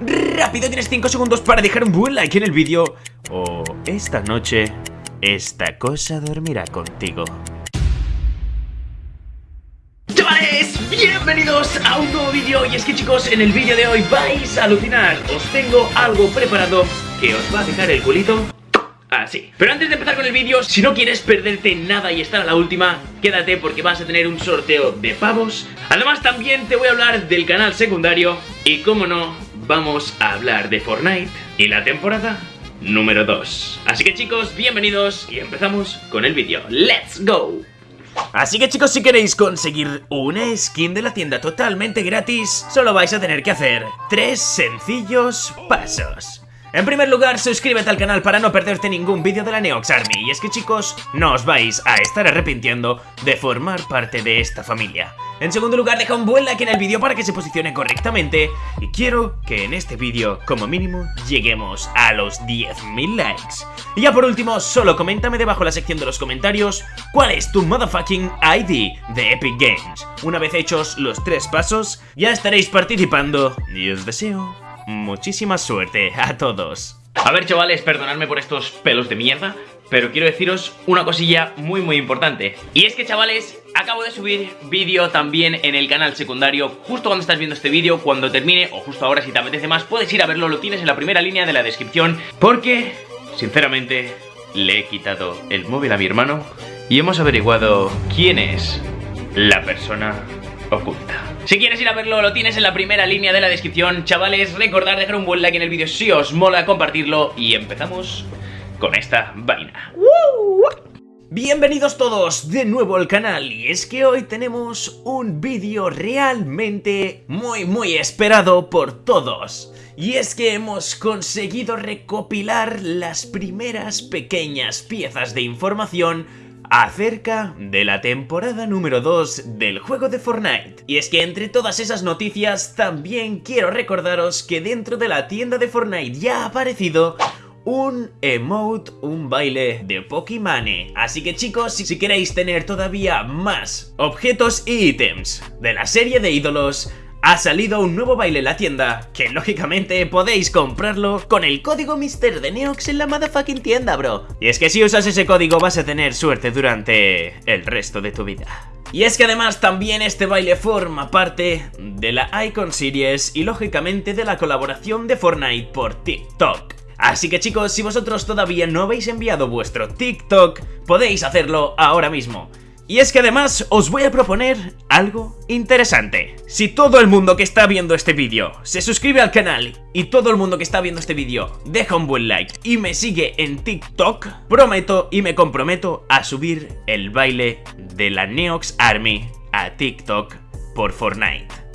rápido, tienes 5 segundos para dejar un buen like en el vídeo. O esta noche, esta cosa dormirá contigo. Chavales, bienvenidos a un nuevo vídeo y es que chicos, en el vídeo de hoy vais a alucinar Os tengo algo preparado que os va a dejar el culito así Pero antes de empezar con el vídeo, si no quieres perderte nada y estar a la última Quédate porque vas a tener un sorteo de pavos Además también te voy a hablar del canal secundario Y como no, vamos a hablar de Fortnite y la temporada número 2 Así que chicos, bienvenidos y empezamos con el vídeo ¡Let's go! Así que chicos, si queréis conseguir una skin de la tienda totalmente gratis, solo vais a tener que hacer tres sencillos pasos. En primer lugar, suscríbete al canal para no perderte ningún vídeo de la Neox Army. Y es que chicos, no os vais a estar arrepintiendo de formar parte de esta familia. En segundo lugar, deja un buen like en el vídeo para que se posicione correctamente. Y quiero que en este vídeo, como mínimo, lleguemos a los 10.000 likes. Y ya por último, solo coméntame debajo en la sección de los comentarios cuál es tu motherfucking ID de Epic Games. Una vez hechos los tres pasos, ya estaréis participando y os deseo muchísima suerte a todos. A ver chavales, perdonadme por estos pelos de mierda, pero quiero deciros una cosilla muy muy importante. Y es que chavales, acabo de subir vídeo también en el canal secundario Justo cuando estás viendo este vídeo, cuando termine o justo ahora si te apetece más Puedes ir a verlo, lo tienes en la primera línea de la descripción Porque, sinceramente, le he quitado el móvil a mi hermano Y hemos averiguado quién es la persona oculta si quieres ir a verlo, lo tienes en la primera línea de la descripción. Chavales, recordad dejar un buen like en el vídeo si os mola, compartirlo. Y empezamos con esta vaina. Bienvenidos todos de nuevo al canal y es que hoy tenemos un vídeo realmente muy muy esperado por todos. Y es que hemos conseguido recopilar las primeras pequeñas piezas de información acerca de la temporada número 2 del juego de Fortnite. Y es que entre todas esas noticias también quiero recordaros que dentro de la tienda de Fortnite ya ha aparecido un emote, un baile de Pokimane. Así que chicos, si queréis tener todavía más objetos y ítems de la serie de ídolos, ha salido un nuevo baile en la tienda, que lógicamente podéis comprarlo con el código Mister de Neox en la motherfucking tienda, bro. Y es que si usas ese código vas a tener suerte durante el resto de tu vida. Y es que además también este baile forma parte de la Icon Series y lógicamente de la colaboración de Fortnite por TikTok. Así que chicos, si vosotros todavía no habéis enviado vuestro TikTok, podéis hacerlo ahora mismo. Y es que además os voy a proponer algo interesante. Si todo el mundo que está viendo este vídeo se suscribe al canal y todo el mundo que está viendo este vídeo deja un buen like y me sigue en TikTok, prometo y me comprometo a subir el baile de la Neox Army a TikTok por Fortnite.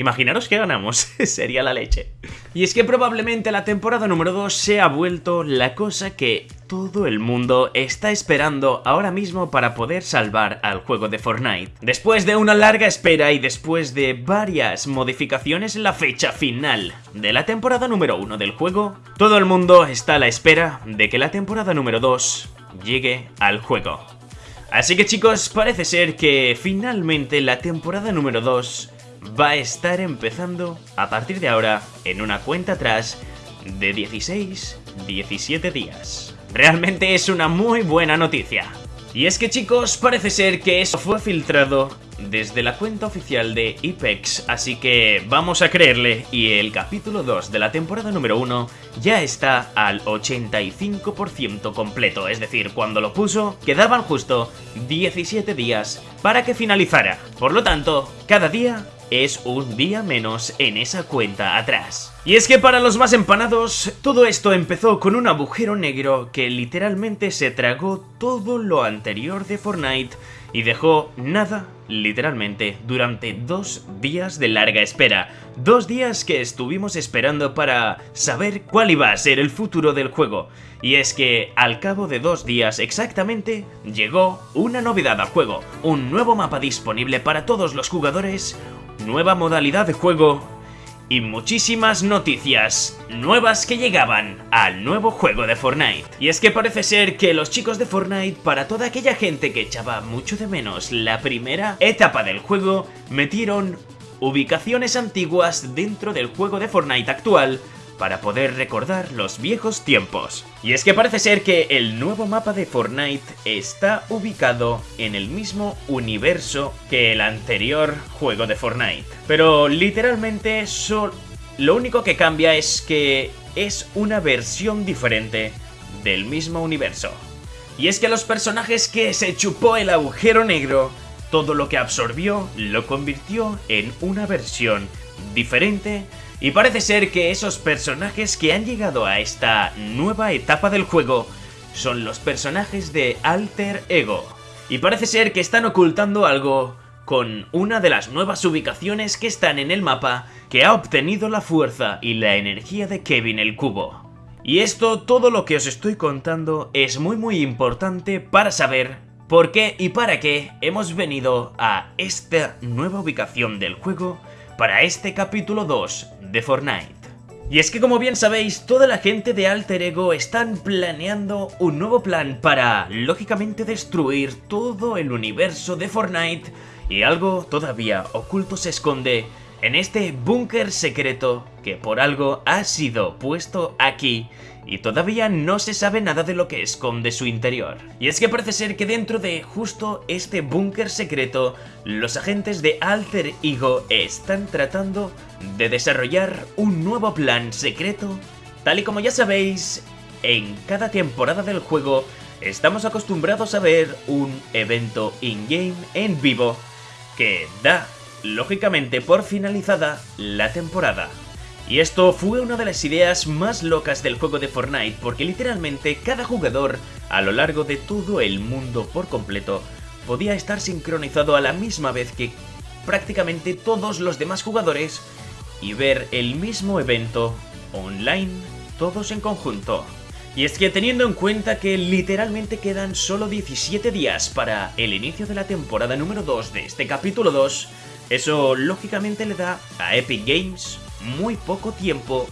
Imaginaros que ganamos, sería la leche. Y es que probablemente la temporada número 2 se ha vuelto la cosa que todo el mundo está esperando ahora mismo para poder salvar al juego de Fortnite. Después de una larga espera y después de varias modificaciones en la fecha final de la temporada número 1 del juego, todo el mundo está a la espera de que la temporada número 2 llegue al juego. Así que chicos, parece ser que finalmente la temporada número 2 va a estar empezando a partir de ahora en una cuenta atrás de 16, 17 días. Realmente es una muy buena noticia. Y es que chicos, parece ser que eso fue filtrado desde la cuenta oficial de IPEX, así que vamos a creerle y el capítulo 2 de la temporada número 1 ya está al 85% completo, es decir, cuando lo puso quedaban justo 17 días para que finalizara. Por lo tanto, cada día es un día menos en esa cuenta atrás. Y es que para los más empanados, todo esto empezó con un agujero negro que literalmente se tragó todo lo anterior de Fortnite y dejó nada, literalmente, durante dos días de larga espera. Dos días que estuvimos esperando para saber cuál iba a ser el futuro del juego. Y es que al cabo de dos días exactamente, llegó una novedad al juego, un nuevo mapa disponible para todos los jugadores, nueva modalidad de juego y muchísimas noticias nuevas que llegaban al nuevo juego de Fortnite. Y es que parece ser que los chicos de Fortnite, para toda aquella gente que echaba mucho de menos la primera etapa del juego, metieron ubicaciones antiguas dentro del juego de Fortnite actual para poder recordar los viejos tiempos. Y es que parece ser que el nuevo mapa de Fortnite está ubicado en el mismo universo que el anterior juego de Fortnite. Pero literalmente lo único que cambia es que es una versión diferente del mismo universo. Y es que los personajes que se chupó el agujero negro, todo lo que absorbió lo convirtió en una versión diferente y parece ser que esos personajes que han llegado a esta nueva etapa del juego son los personajes de Alter Ego. Y parece ser que están ocultando algo con una de las nuevas ubicaciones que están en el mapa que ha obtenido la fuerza y la energía de Kevin el Cubo. Y esto, todo lo que os estoy contando, es muy muy importante para saber por qué y para qué hemos venido a esta nueva ubicación del juego para este capítulo 2 de Fortnite. Y es que como bien sabéis, toda la gente de Alter Ego están planeando un nuevo plan para, lógicamente, destruir todo el universo de Fortnite y algo todavía oculto se esconde en este búnker secreto que por algo ha sido puesto aquí y todavía no se sabe nada de lo que esconde su interior. Y es que parece ser que dentro de justo este búnker secreto, los agentes de Alter Ego están tratando de desarrollar un nuevo plan secreto. Tal y como ya sabéis, en cada temporada del juego estamos acostumbrados a ver un evento in-game en vivo que da, lógicamente, por finalizada la temporada. Y esto fue una de las ideas más locas del juego de Fortnite porque literalmente cada jugador a lo largo de todo el mundo por completo podía estar sincronizado a la misma vez que prácticamente todos los demás jugadores y ver el mismo evento online todos en conjunto. Y es que teniendo en cuenta que literalmente quedan solo 17 días para el inicio de la temporada número 2 de este capítulo 2, eso lógicamente le da a Epic Games muy poco tiempo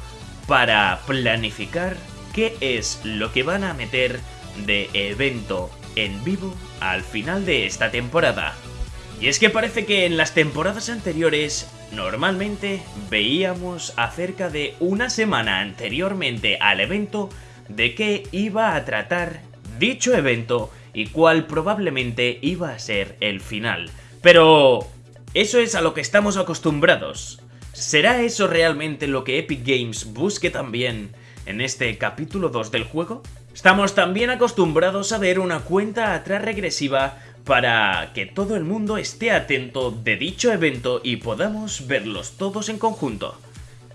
para planificar qué es lo que van a meter de evento en vivo al final de esta temporada. Y es que parece que en las temporadas anteriores normalmente veíamos acerca de una semana anteriormente al evento de qué iba a tratar dicho evento y cuál probablemente iba a ser el final. Pero eso es a lo que estamos acostumbrados. ¿Será eso realmente lo que Epic Games busque también en este capítulo 2 del juego? Estamos también acostumbrados a ver una cuenta atrás regresiva para que todo el mundo esté atento de dicho evento y podamos verlos todos en conjunto.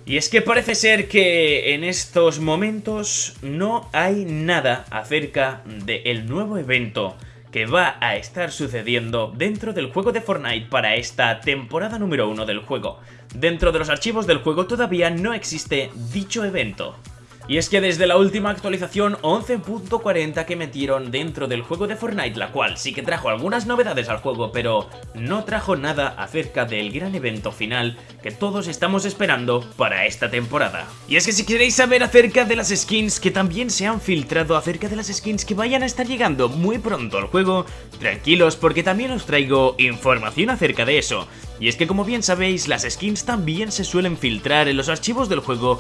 Y es que parece ser que en estos momentos no hay nada acerca del nuevo evento que va a estar sucediendo dentro del juego de Fortnite para esta temporada número 1 del juego. Dentro de los archivos del juego todavía no existe dicho evento. Y es que desde la última actualización 11.40 que metieron dentro del juego de Fortnite, la cual sí que trajo algunas novedades al juego, pero no trajo nada acerca del gran evento final que todos estamos esperando para esta temporada. Y es que si queréis saber acerca de las skins que también se han filtrado, acerca de las skins que vayan a estar llegando muy pronto al juego, tranquilos porque también os traigo información acerca de eso. Y es que como bien sabéis, las skins también se suelen filtrar en los archivos del juego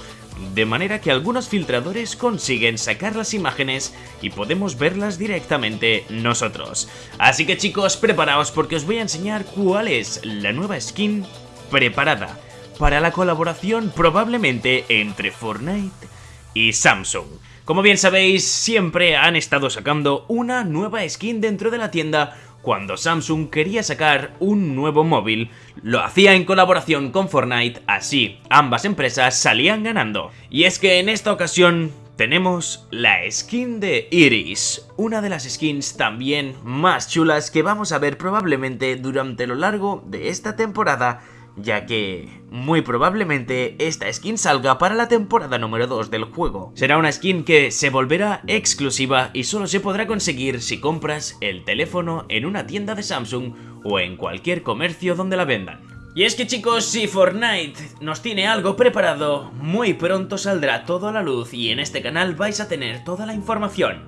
de manera que algunos filtradores consiguen sacar las imágenes y podemos verlas directamente nosotros. Así que chicos, preparaos porque os voy a enseñar cuál es la nueva skin preparada para la colaboración probablemente entre Fortnite y Samsung. Como bien sabéis, siempre han estado sacando una nueva skin dentro de la tienda cuando Samsung quería sacar un nuevo móvil, lo hacía en colaboración con Fortnite, así ambas empresas salían ganando. Y es que en esta ocasión tenemos la skin de Iris, una de las skins también más chulas que vamos a ver probablemente durante lo largo de esta temporada ya que muy probablemente esta skin salga para la temporada número 2 del juego. Será una skin que se volverá exclusiva y solo se podrá conseguir si compras el teléfono en una tienda de Samsung o en cualquier comercio donde la vendan. Y es que chicos, si Fortnite nos tiene algo preparado, muy pronto saldrá todo a la luz y en este canal vais a tener toda la información.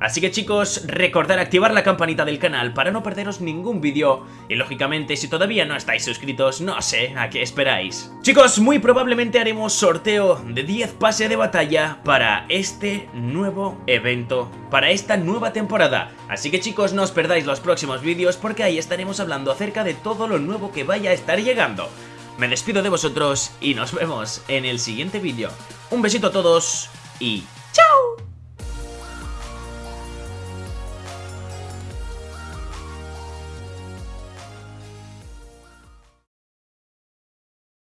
Así que chicos, recordad activar la campanita del canal para no perderos ningún vídeo y lógicamente si todavía no estáis suscritos, no sé a qué esperáis. Chicos, muy probablemente haremos sorteo de 10 pases de batalla para este nuevo evento, para esta nueva temporada. Así que chicos, no os perdáis los próximos vídeos porque ahí estaremos hablando acerca de todo lo nuevo que vaya a estar llegando. Me despido de vosotros y nos vemos en el siguiente vídeo. Un besito a todos y.